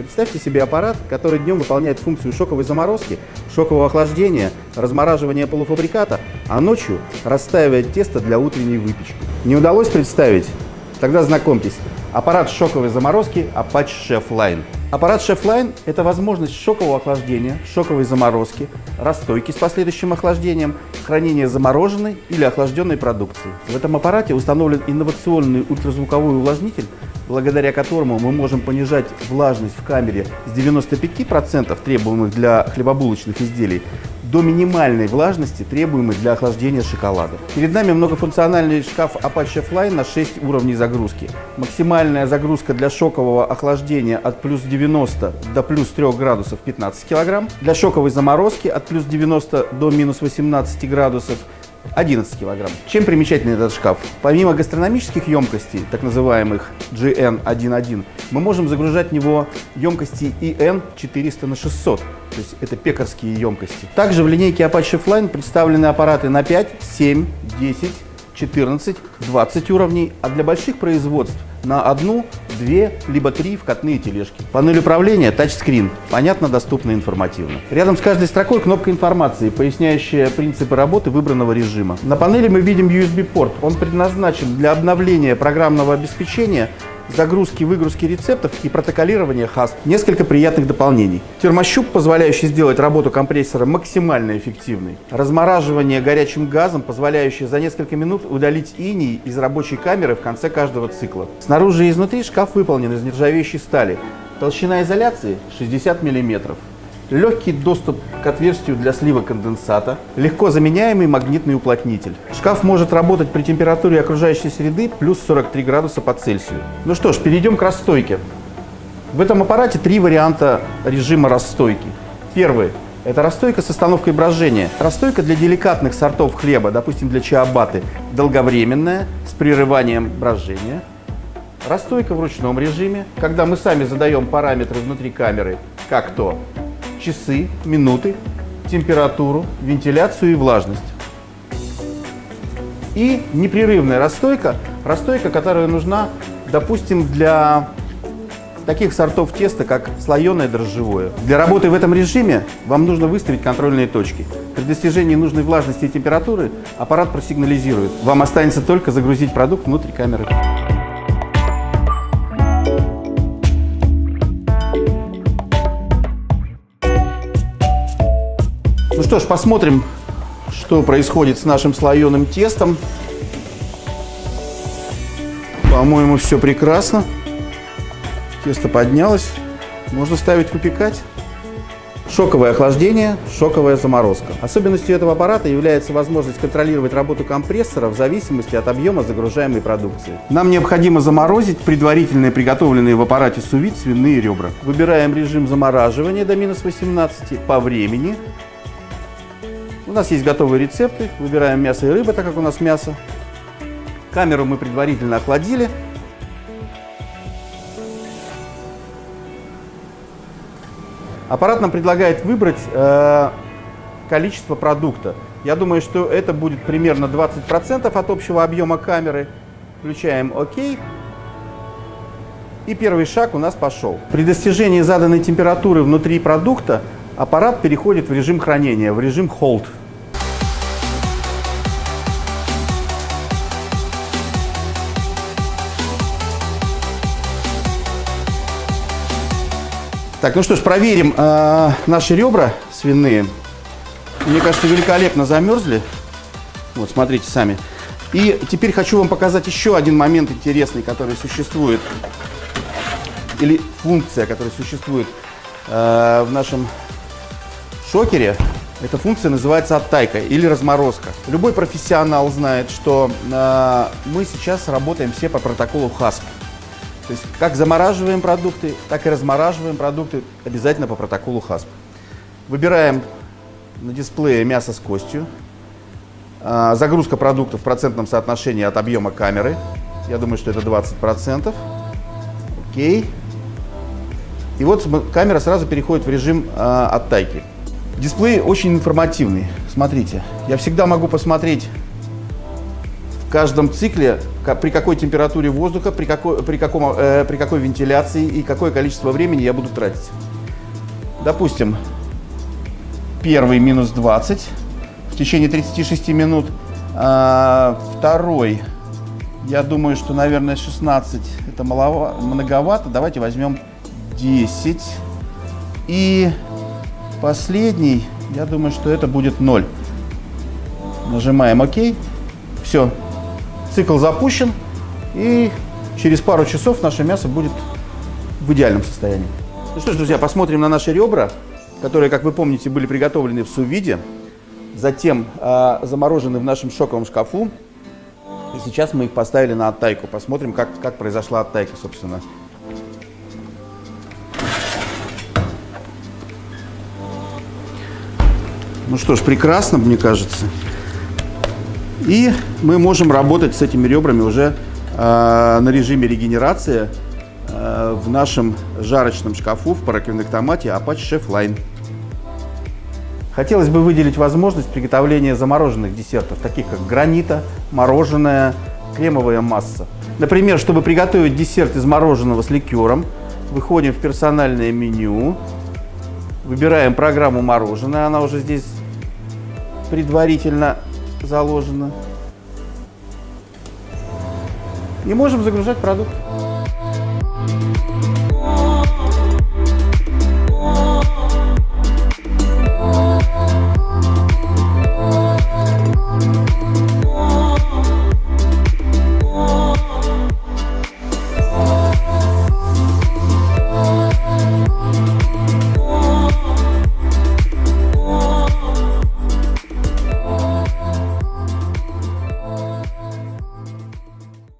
Представьте себе аппарат, который днем выполняет функцию шоковой заморозки, шокового охлаждения, размораживания полуфабриката, а ночью расстаивает тесто для утренней выпечки. Не удалось представить? Тогда знакомьтесь, аппарат шоковой заморозки Apache Chef Line. Аппарат Chef Line – это возможность шокового охлаждения, шоковой заморозки, расстойки с последующим охлаждением, хранения замороженной или охлажденной продукции. В этом аппарате установлен инновационный ультразвуковой увлажнитель, благодаря которому мы можем понижать влажность в камере с 95% требуемых для хлебобулочных изделий до минимальной влажности, требуемой для охлаждения шоколада. Перед нами многофункциональный шкаф Apache Fly на 6 уровней загрузки. Максимальная загрузка для шокового охлаждения от плюс 90 до плюс 3 градусов 15 кг. Для шоковой заморозки от плюс 90 до минус 18 градусов 11 килограмм. Чем примечателен этот шкаф? Помимо гастрономических емкостей, так называемых GN11, мы можем загружать в него емкости EN 400 на 600, то есть это пекарские емкости. Также в линейке Apache Flying представлены аппараты на 5, 7, 10, 14, 20 уровней, а для больших производств на одну, две, либо три вкатные тележки. Панель управления тачскрин, понятно, доступно, информативно. Рядом с каждой строкой кнопка информации, поясняющая принципы работы выбранного режима. На панели мы видим USB-порт. Он предназначен для обновления программного обеспечения загрузки, выгрузки рецептов и протоколирования HASP. Несколько приятных дополнений. Термощуп, позволяющий сделать работу компрессора максимально эффективной. Размораживание горячим газом, позволяющее за несколько минут удалить иней из рабочей камеры в конце каждого цикла. Снаружи и изнутри шкаф выполнен из нержавеющей стали. Толщина изоляции 60 мм легкий доступ к отверстию для слива конденсата, легко заменяемый магнитный уплотнитель. Шкаф может работать при температуре окружающей среды плюс 43 градуса по Цельсию. Ну что ж, перейдем к расстойке. В этом аппарате три варианта режима расстойки. Первый – это расстойка с остановкой брожения. Расстойка для деликатных сортов хлеба, допустим, для чиабаты, долговременная, с прерыванием брожения. Расстойка в ручном режиме, когда мы сами задаем параметры внутри камеры, как то часы, минуты, температуру, вентиляцию и влажность. И непрерывная расстойка, расстойка, которая нужна, допустим, для таких сортов теста, как слоеное дрожжевое. Для работы в этом режиме вам нужно выставить контрольные точки. При достижении нужной влажности и температуры аппарат просигнализирует. Вам останется только загрузить продукт внутрь камеры. Что ж, посмотрим, что происходит с нашим слоеным тестом. По-моему, все прекрасно. Тесто поднялось. Можно ставить выпекать. Шоковое охлаждение, шоковая заморозка. Особенностью этого аппарата является возможность контролировать работу компрессора в зависимости от объема загружаемой продукции. Нам необходимо заморозить предварительно приготовленные в аппарате сувид свиные ребра. Выбираем режим замораживания до минус 18 по времени у нас есть готовые рецепты. Выбираем мясо и рыба, так как у нас мясо. Камеру мы предварительно охладили. Аппарат нам предлагает выбрать э, количество продукта. Я думаю, что это будет примерно 20% от общего объема камеры. Включаем ОК. И первый шаг у нас пошел. При достижении заданной температуры внутри продукта аппарат переходит в режим хранения, в режим Hold. Так, ну что ж, проверим э, наши ребра свиные. Мне кажется, великолепно замерзли. Вот, смотрите сами. И теперь хочу вам показать еще один момент интересный, который существует, или функция, которая существует э, в нашем шокере. Эта функция называется оттайка или разморозка. Любой профессионал знает, что э, мы сейчас работаем все по протоколу HASP. То есть как замораживаем продукты, так и размораживаем продукты обязательно по протоколу HASP. Выбираем на дисплее мясо с костью. А, загрузка продукта в процентном соотношении от объема камеры. Я думаю, что это 20%. Окей. И вот камера сразу переходит в режим а, оттайки. Дисплей очень информативный. Смотрите, я всегда могу посмотреть в каждом цикле при какой температуре воздуха, при какой, при, каком, э, при какой вентиляции и какое количество времени я буду тратить. Допустим, первый минус 20 в течение 36 минут. А, второй, я думаю, что, наверное, 16 это малова, многовато. Давайте возьмем 10. И последний, я думаю, что это будет 0. Нажимаем ОК. Все. Цикл запущен. И через пару часов наше мясо будет в идеальном состоянии. Ну что ж, друзья, посмотрим на наши ребра, которые, как вы помните, были приготовлены в сувиде, затем э, заморожены в нашем шоковом шкафу. И сейчас мы их поставили на оттайку. Посмотрим, как, как произошла оттайка, собственно. Ну что ж, прекрасно, мне кажется. И мы можем работать с этими ребрами уже э, на режиме регенерации э, в нашем жарочном шкафу в параконвектомате Apache Chef Line. Хотелось бы выделить возможность приготовления замороженных десертов, таких как гранита, мороженое, кремовая масса. Например, чтобы приготовить десерт из мороженого с ликером, выходим в персональное меню, выбираем программу мороженое, она уже здесь предварительно заложена. И можем загружать продукт.